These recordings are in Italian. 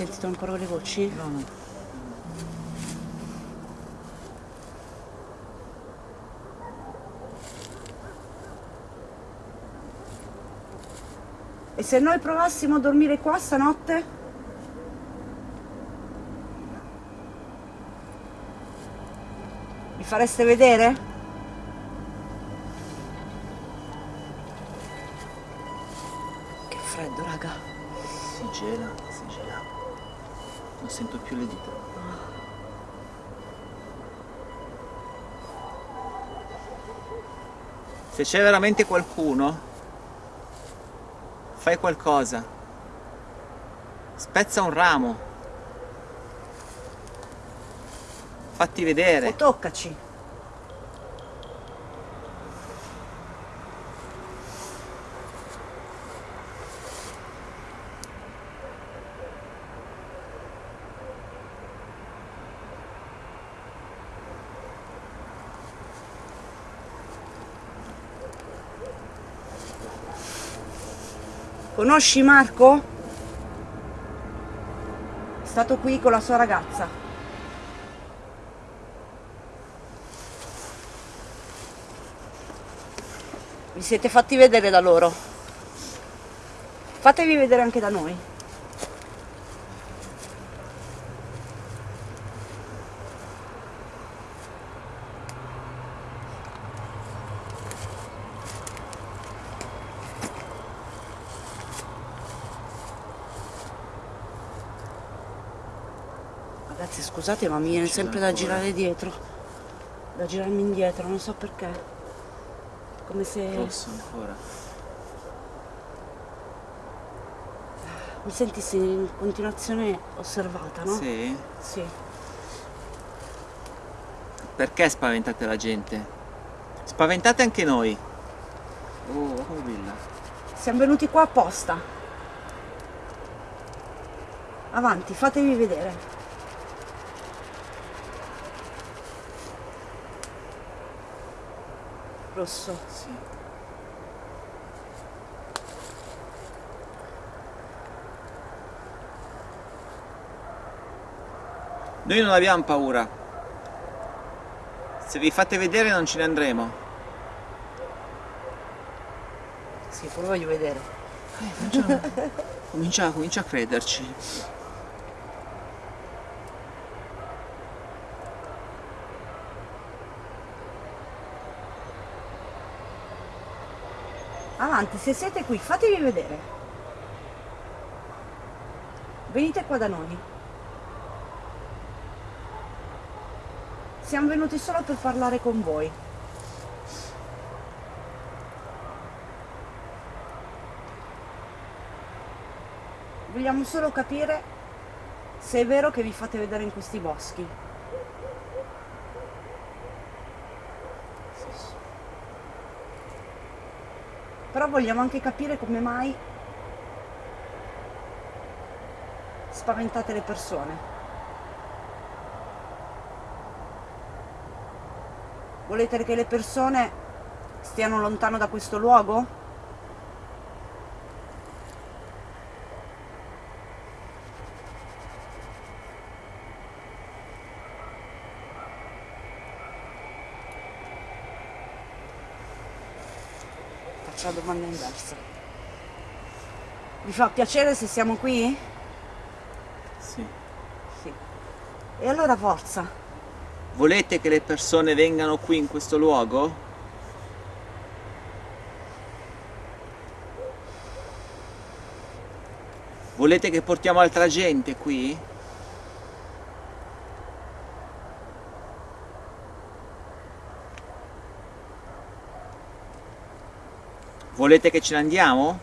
Sentito ancora le voci? No, no. E se noi provassimo a dormire qua stanotte? Mi fareste vedere? Se c'è veramente qualcuno, fai qualcosa. Spezza un ramo. Fatti O vedere. toccaci. Conosci Marco? È stato qui con la sua ragazza. Vi siete fatti vedere da loro. Fatevi vedere anche da noi. Ragazzi scusate ma mi viene sempre da girare dietro. Da girarmi indietro, non so perché. Come se... Rosso ancora. mi sentissi in continuazione osservata, no? Sì. Sì. Perché spaventate la gente? Spaventate anche noi. Oh, come brilla. Siamo venuti qua apposta. Avanti, fatevi vedere. Rosso. Sì. Noi non abbiamo paura. Se vi fate vedere non ce ne andremo. Sì, poi voglio vedere. Comincia, comincia a crederci. Avanti, se siete qui, fatevi vedere. Venite qua da noi. Siamo venuti solo per parlare con voi. Vogliamo solo capire se è vero che vi fate vedere in questi boschi. Però vogliamo anche capire come mai spaventate le persone. Volete che le persone stiano lontano da questo luogo? Faccio la domanda inversa. Vi fa piacere se siamo qui? Sì. Sì. E allora forza. Volete che le persone vengano qui in questo luogo? Volete che portiamo altra gente qui? Volete che ce ne andiamo?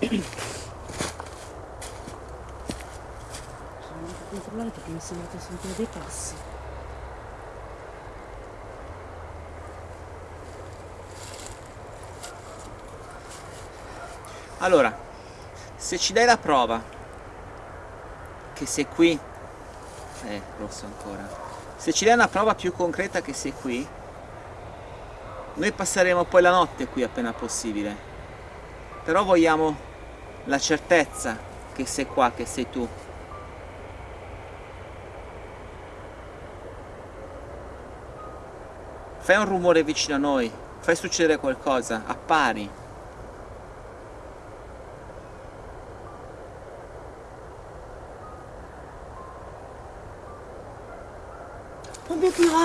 Sono andato a controllare perché mi è sembrato sentire dei passi. Allora, se ci dai la prova che sei qui, rosso ancora, se ci dai una prova più concreta che sei qui, noi passeremo poi la notte qui appena possibile, però vogliamo la certezza che sei qua, che sei tu. Fai un rumore vicino a noi, fai succedere qualcosa, appari.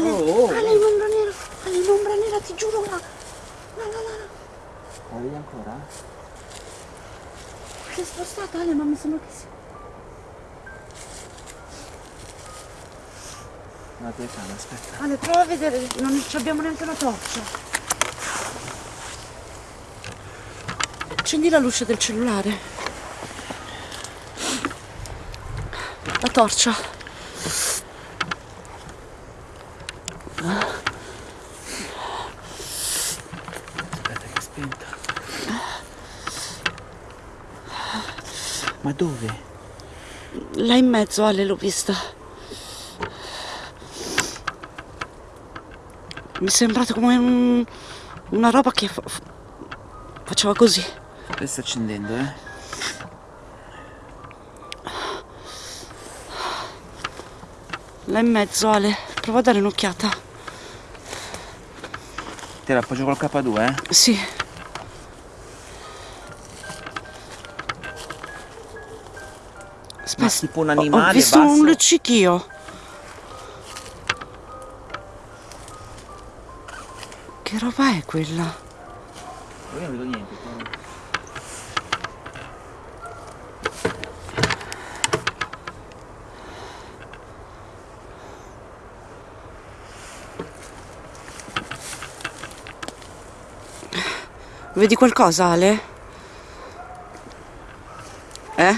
Ale! Oh, oh. Ale, in ombra nera! Ale, in ombra nera, ti giuro, là! Là, là, là! La vedi ancora? Si è spostata, Ale, ma mi sembra che sia... Una telecamera, aspetta. Ale, prova a vedere, non ci abbiamo neanche una torcia. Accendi la luce del cellulare. La torcia. Aspetta che è spenta. Ma dove? Là in mezzo, Ale, l'ho vista. Mi è sembrato come un- una roba che fa- fa- faceva così. Adesso sta accendendo, eh? Là in mezzo, Ale. Prova a dare un'occhiata. Te la appoggio col K2, eh? Sì. Ma tipo un animale Ho visto basso? un luccichio. Che roba è quella? Io non vedo niente. però. Vedi qualcosa, Ale? Eh?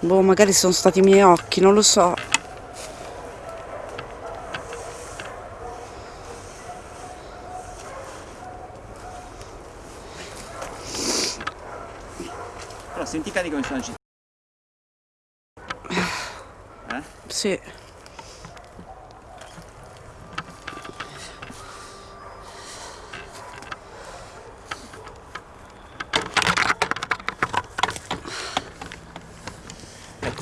Boh, magari sono stati i miei occhi, non lo so. Però senti i cani come sono agitati. Eh? Sì.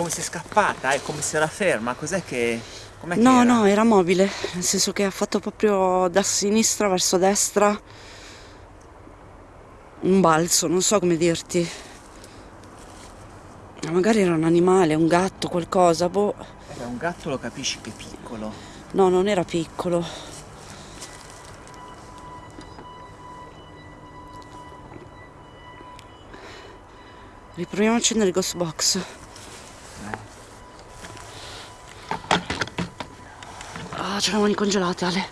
Come se è scappata, è come se era ferma. Cos'è che... Com'è che No, era? no, era mobile, nel senso che ha fatto proprio da sinistra verso destra un balzo, non so come dirti. Magari era un animale, un gatto, qualcosa, boh. Era un gatto, lo capisci che è piccolo. No, non era piccolo. Riproviamo a accendere il ghost box. Ah, le mani congelate, Ale.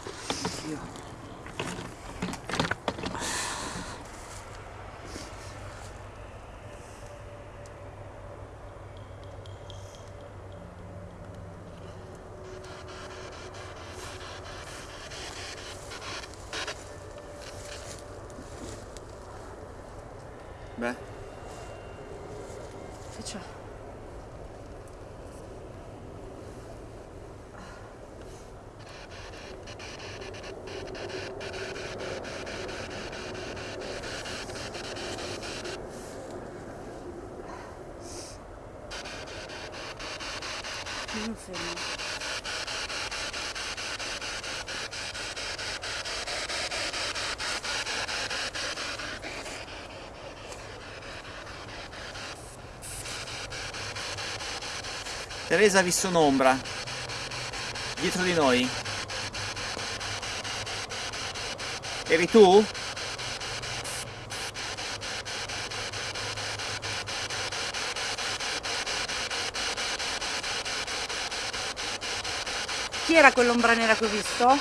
Beh, Che c'è? Non fermo. Teresa ha visto un'ombra dietro di noi. Eri tu? Chi era quell'ombra nera che ho visto?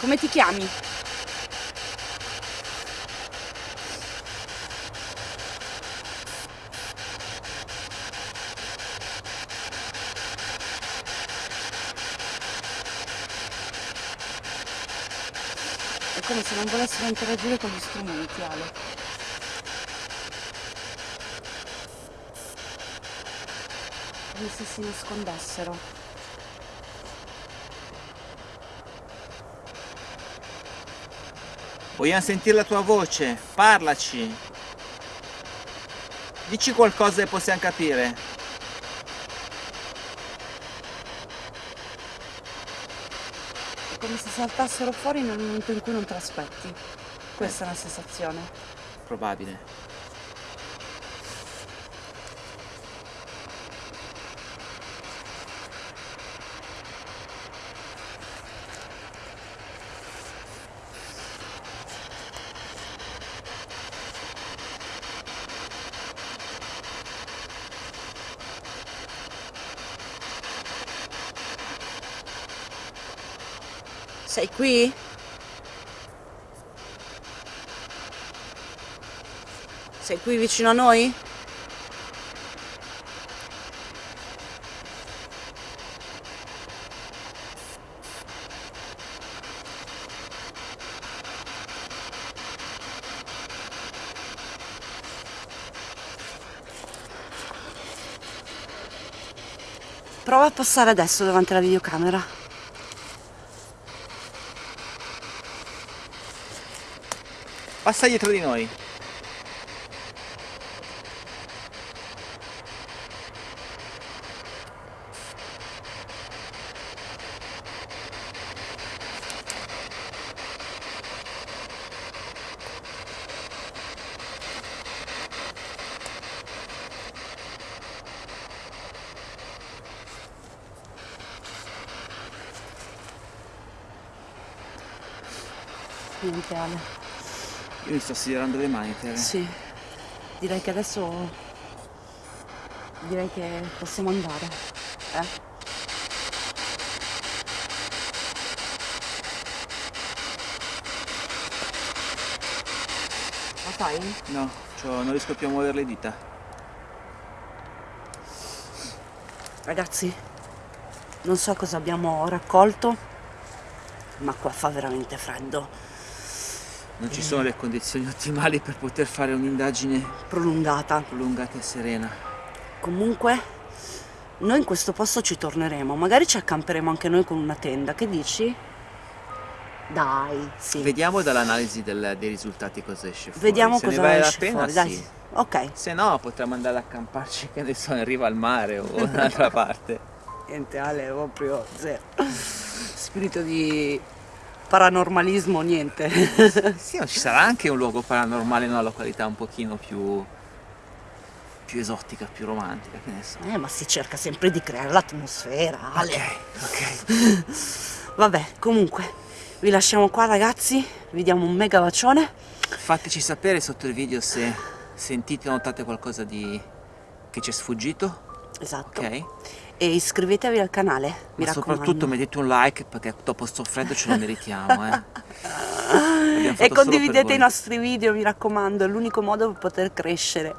Come ti chiami? È come se non volessero interagire con gli strumenti, Ale. Come se si nascondessero. Vogliamo sentire la tua voce. Parlaci. Dici qualcosa che possiamo capire. Come se saltassero fuori nel momento in cui non te l'aspetti. Questa è una sensazione. Probabile. Sei qui? Sei qui vicino a noi? Prova a passare adesso davanti alla videocamera. Passa dietro di noi. Niente. Io mi sto stirando le mani, Tere. Sì, direi che adesso direi che possiamo andare. Eh? La fai? No, cioè, non riesco più a muovere le dita. Ragazzi, non so cosa abbiamo raccolto, ma qua fa veramente freddo. Non ci sono le condizioni ottimali per poter fare un'indagine Prolungata. prolungata e serena. Comunque, noi in questo posto ci torneremo. Magari ci accamperemo anche noi con una tenda. Che dici? Dai, sì. Vediamo dall'analisi dei risultati cosa esce fuori. Vediamo Se cosa ne vale la esce pena, fuori. Dai. sì. Ok. Se no potremmo andare ad accamparci, che ne so, in riva al mare o un'altra parte. Niente Ale, proprio zero. Spirito di paranormalismo, niente. Sì, ma ci sarà anche un luogo paranormale in una località un pochino più, più esotica, più romantica, che ne so. Eh, ma si cerca sempre di creare l'atmosfera, Ale. Ok, ok. Vabbè, comunque, vi lasciamo qua ragazzi, vi diamo un mega bacione Fateci sapere sotto il video se sentite o notate qualcosa di... che ci è sfuggito. Esatto. Ok? E iscrivetevi al canale, mi Ma raccomando. soprattutto mettete un like perché dopo sto freddo ce lo meritiamo, eh. E condividete i nostri video, mi raccomando, è l'unico modo per poter crescere.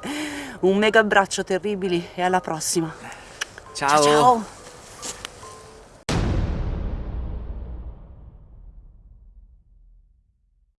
Un mega abbraccio terribili e alla prossima. Ciao. ciao.